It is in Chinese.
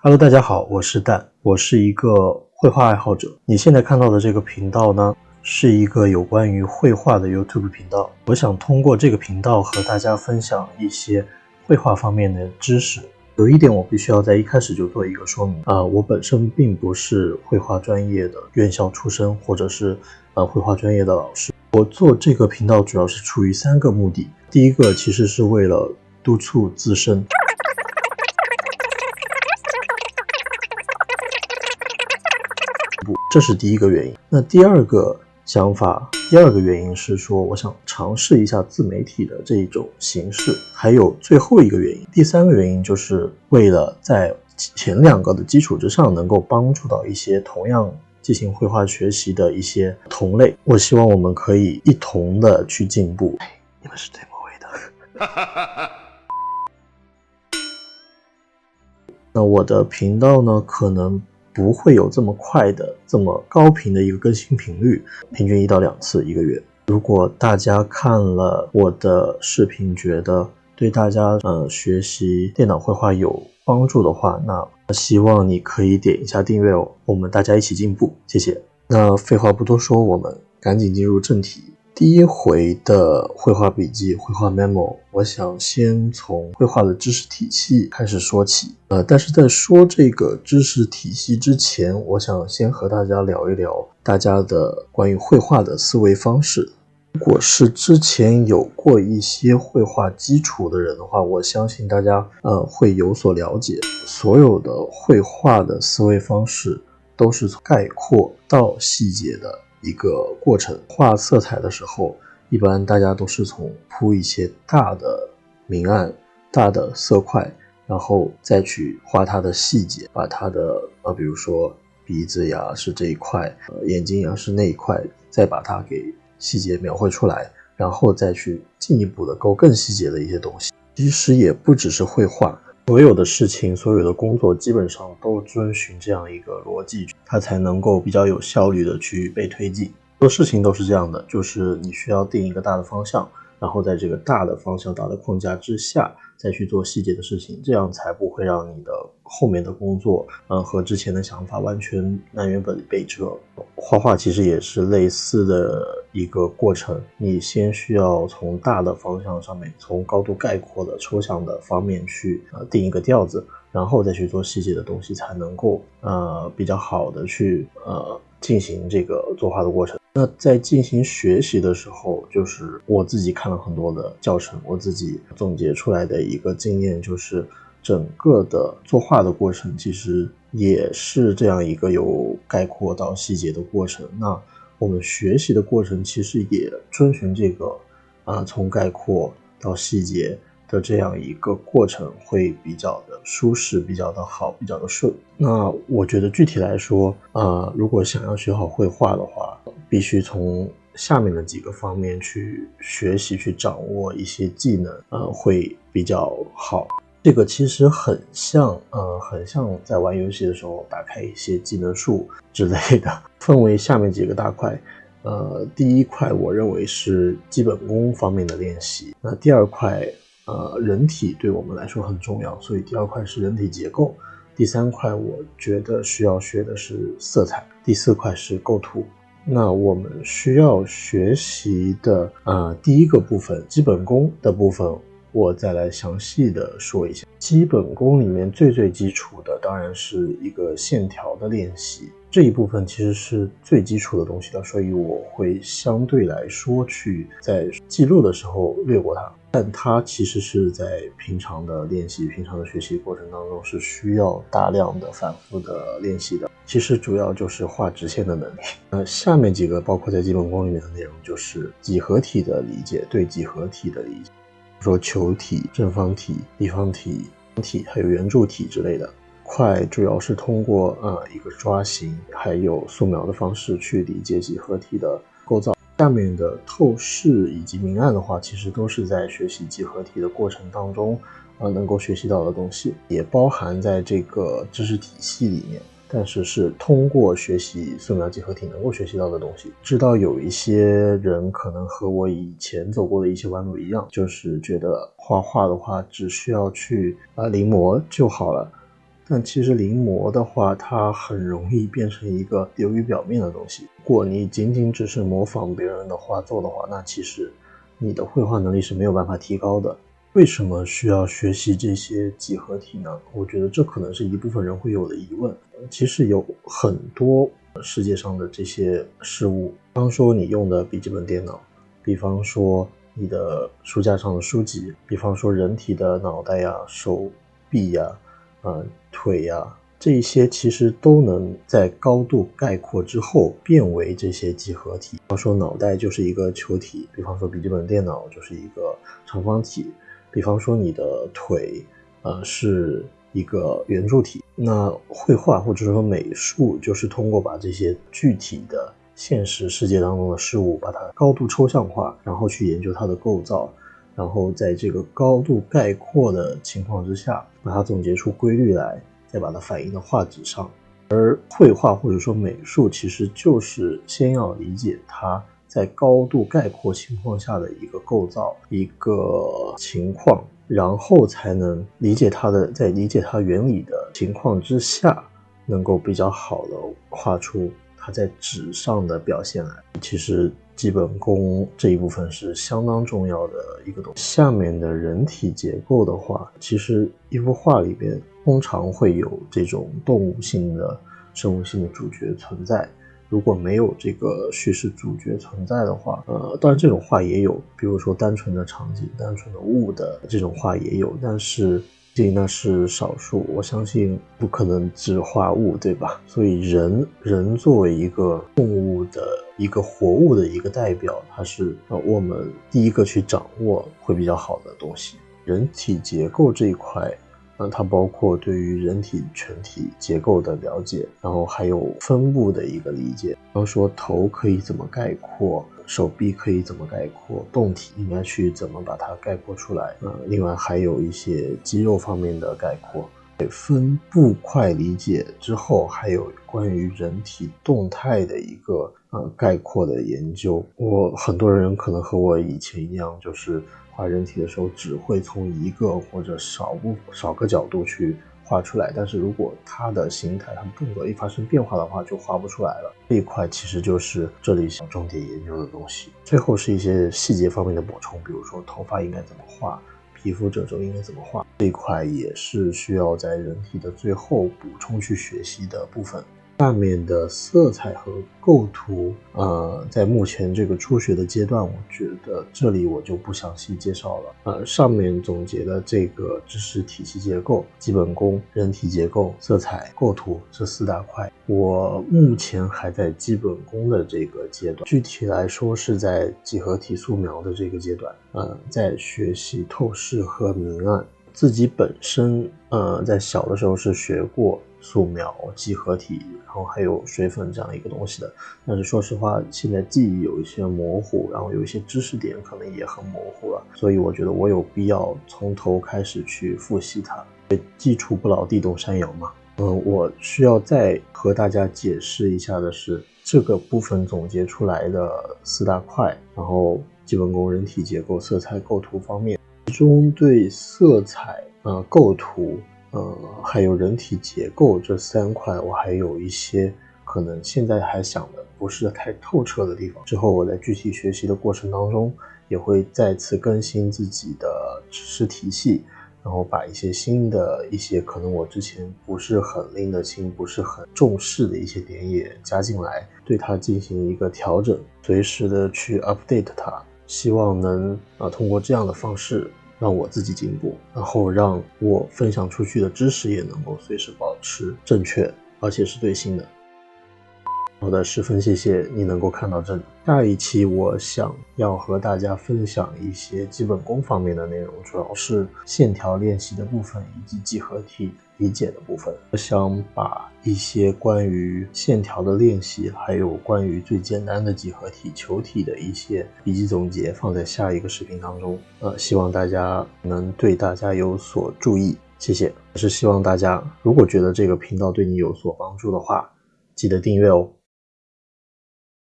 Hello，大家好，我是蛋，我是一个绘画爱好者。你现在看到的这个频道呢，是一个有关于绘画的 YouTube 频道。我想通过这个频道和大家分享一些绘画方面的知识。有一点我必须要在一开始就做一个说明啊，我本身并不是绘画专业的院校出身，或者是呃绘画专业的老师。我做这个频道主要是出于三个目的，第一个其实是为了督促自身。这是第一个原因。那第二个想法，第二个原因是说，我想尝试一下自媒体的这种形式。还有最后一个原因，第三个原因就是为了在前两个的基础之上，能够帮助到一些同样进行绘画学习的一些同类。我希望我们可以一同的去进步。你们是最末尾的。那我的频道呢，可能。不会有这么快的、这么高频的一个更新频率，平均一到两次一个月。如果大家看了我的视频，觉得对大家呃学习电脑绘画有帮助的话，那希望你可以点一下订阅哦，我们大家一起进步，谢谢。那废话不多说，我们赶紧进入正题。第一回的绘画笔记、绘画 memo，我想先从绘画的知识体系开始说起。呃，但是在说这个知识体系之前，我想先和大家聊一聊大家的关于绘画的思维方式。如果是之前有过一些绘画基础的人的话，我相信大家呃会有所了解。所有的绘画的思维方式都是从概括到细节的。一个过程，画色彩的时候，一般大家都是从铺一些大的明暗、大的色块，然后再去画它的细节，把它的呃，比如说鼻子呀是这一块，呃，眼睛呀是那一块，再把它给细节描绘出来，然后再去进一步的勾更细节的一些东西。其实也不只是绘画。所有的事情，所有的工作，基本上都遵循这样一个逻辑，它才能够比较有效率的去被推进。做事情都是这样的，就是你需要定一个大的方向。然后在这个大的方向、大的框架之下，再去做细节的事情，这样才不会让你的后面的工作，嗯，和之前的想法完全南辕北北辙。画画其实也是类似的一个过程，你先需要从大的方向上面，从高度概括的抽象的方面去呃定一个调子，然后再去做细节的东西，才能够呃比较好的去呃进行这个作画的过程。那在进行学习的时候，就是我自己看了很多的教程，我自己总结出来的一个经验，就是整个的作画的过程其实也是这样一个由概括到细节的过程。那我们学习的过程其实也遵循这个，啊，从概括到细节。的这样一个过程会比较的舒适，比较的好，比较的顺。那我觉得具体来说，呃，如果想要学好绘画的话，必须从下面的几个方面去学习，去掌握一些技能，呃，会比较好。这个其实很像，呃，很像在玩游戏的时候打开一些技能树之类的，分为下面几个大块。呃，第一块我认为是基本功方面的练习，那第二块。呃，人体对我们来说很重要，所以第二块是人体结构，第三块我觉得需要学的是色彩，第四块是构图。那我们需要学习的呃第一个部分基本功的部分，我再来详细的说一下。基本功里面最最基础的当然是一个线条的练习，这一部分其实是最基础的东西了，所以我会相对来说去在记录的时候略过它。但它其实是在平常的练习、平常的学习过程当中是需要大量的反复的练习的。其实主要就是画直线的能力。那，下面几个包括在基本功里面的内容，就是几何体的理解，对几何体的理解，说球体、正方体、立方体、方体还有圆柱体之类的。块主要是通过呃一个抓形还有素描的方式去理解几何体的构造。下面的透视以及明暗的话，其实都是在学习几何体的过程当中，呃，能够学习到的东西，也包含在这个知识体系里面。但是是通过学习素描几何体能够学习到的东西。知道有一些人可能和我以前走过的一些弯路一样，就是觉得画画的话只需要去啊临摹就好了。但其实临摹的话，它很容易变成一个流于表面的东西。如果你仅仅只是模仿别人的画作的话，那其实你的绘画能力是没有办法提高的。为什么需要学习这些几何体呢？我觉得这可能是一部分人会有的疑问。其实有很多世界上的这些事物，比方说你用的笔记本电脑，比方说你的书架上的书籍，比方说人体的脑袋呀、手臂呀。呃，腿呀，这一些其实都能在高度概括之后变为这些几何体。比方说脑袋就是一个球体，比方说笔记本电脑就是一个长方体，比方说你的腿，呃，是一个圆柱体。那绘画或者说美术，就是通过把这些具体的现实世界当中的事物，把它高度抽象化，然后去研究它的构造。然后在这个高度概括的情况之下，把它总结出规律来，再把它反映到画纸上。而绘画或者说美术，其实就是先要理解它在高度概括情况下的一个构造、一个情况，然后才能理解它的，在理解它原理的情况之下，能够比较好的画出在纸上的表现来。其实。基本功这一部分是相当重要的一个东西。下面的人体结构的话，其实一幅画里边通常会有这种动物性的、生物性的主角存在。如果没有这个叙事主角存在的话，呃，当然这种画也有，比如说单纯的场景、单纯的物的这种画也有，但是。那是少数，我相信不可能只画物，对吧？所以人人作为一个动物的一个活物的一个代表，它是呃我们第一个去掌握会比较好的东西。人体结构这一块，那它包括对于人体全体结构的了解，然后还有分布的一个理解，然后说头可以怎么概括。手臂可以怎么概括？动体应该去怎么把它概括出来？呃，另外还有一些肌肉方面的概括。分布块理解之后，还有关于人体动态的一个呃概括的研究。我很多人可能和我以前一样，就是画人体的时候只会从一个或者少部少个角度去。画出来，但是如果它的形态、它的动作一发生变化的话，就画不出来了。这一块其实就是这里想重点研究的东西。最后是一些细节方面的补充，比如说头发应该怎么画，皮肤褶皱应该怎么画，这一块也是需要在人体的最后补充去学习的部分。下面的色彩和构图，呃，在目前这个初学的阶段，我觉得这里我就不详细介绍了。呃，上面总结的这个知识体系结构、基本功、人体结构、色彩、构图这四大块，我目前还在基本功的这个阶段，具体来说是在几何体素描的这个阶段。呃，在学习透视和明暗。自己本身，呃，在小的时候是学过。素描、几何体，然后还有水粉这样一个东西的，但是说实话，现在记忆有一些模糊，然后有一些知识点可能也很模糊了，所以我觉得我有必要从头开始去复习它。基础不牢，地动山摇嘛。嗯，我需要再和大家解释一下的是，这个部分总结出来的四大块，然后基本功、人体结构、色彩、构图方面，其中对色彩、呃构图。呃，还有人体结构这三块，我还有一些可能现在还想的不是太透彻的地方。之后我在具体学习的过程当中，也会再次更新自己的知识体系，然后把一些新的一些可能我之前不是很拎得清、不是很重视的一些点也加进来，对它进行一个调整，随时的去 update 它，希望能啊通过这样的方式。让我自己进步，然后让我分享出去的知识也能够随时保持正确，而且是最新的。好的，十分谢谢你能够看到这里。下一期我想要和大家分享一些基本功方面的内容，主要是线条练习的部分以及几何体理解的部分。我想把一些关于线条的练习，还有关于最简单的几何体球体的一些笔记总结放在下一个视频当中。呃，希望大家能对大家有所注意，谢谢。是希望大家如果觉得这个频道对你有所帮助的话，记得订阅哦。